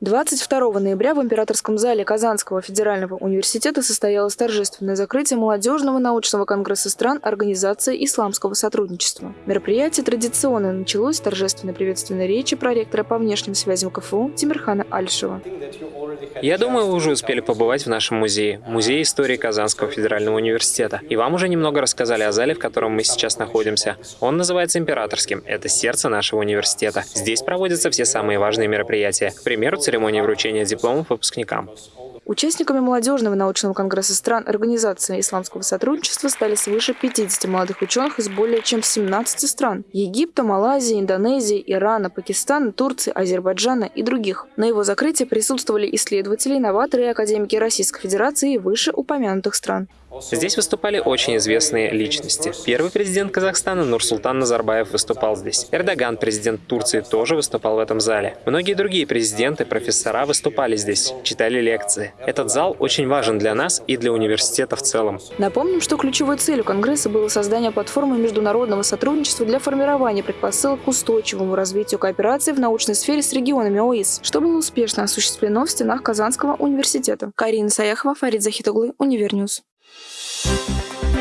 22 ноября в Императорском зале Казанского федерального университета состоялось торжественное закрытие молодежного научного конгресса стран Организации исламского сотрудничества. Мероприятие традиционно началось с торжественной приветственной речи проректора по внешним связям КФУ Тимирхана Альшева. Я думаю, вы уже успели побывать в нашем музее, Музее истории Казанского федерального университета. И вам уже немного рассказали о зале, в котором мы сейчас находимся. Он называется Императорским. Это сердце нашего университета. Здесь проводятся все самые важные мероприятия. К примеру, церемонии вручения дипломов выпускникам. Участниками молодежного научного конгресса стран Организации исламского сотрудничества стали свыше 50 молодых ученых из более чем 17 стран – Египта, Малайзии, Индонезии, Ирана, Пакистана, Турции, Азербайджана и других. На его закрытии присутствовали исследователи, инноваторы и академики Российской Федерации и вышеупомянутых стран. Здесь выступали очень известные личности. Первый президент Казахстана Нурсултан Назарбаев выступал здесь. Эрдоган, президент Турции, тоже выступал в этом зале. Многие другие президенты, профессора выступали здесь, читали лекции. Этот зал очень важен для нас и для университета в целом. Напомним, что ключевой целью Конгресса было создание платформы международного сотрудничества для формирования предпосылок к устойчивому развитию кооперации в научной сфере с регионами ОИС, что было успешно осуществлено в стенах Казанского университета. Карина Саяхова, Фарид Захитоглы, Univer News. Thank you.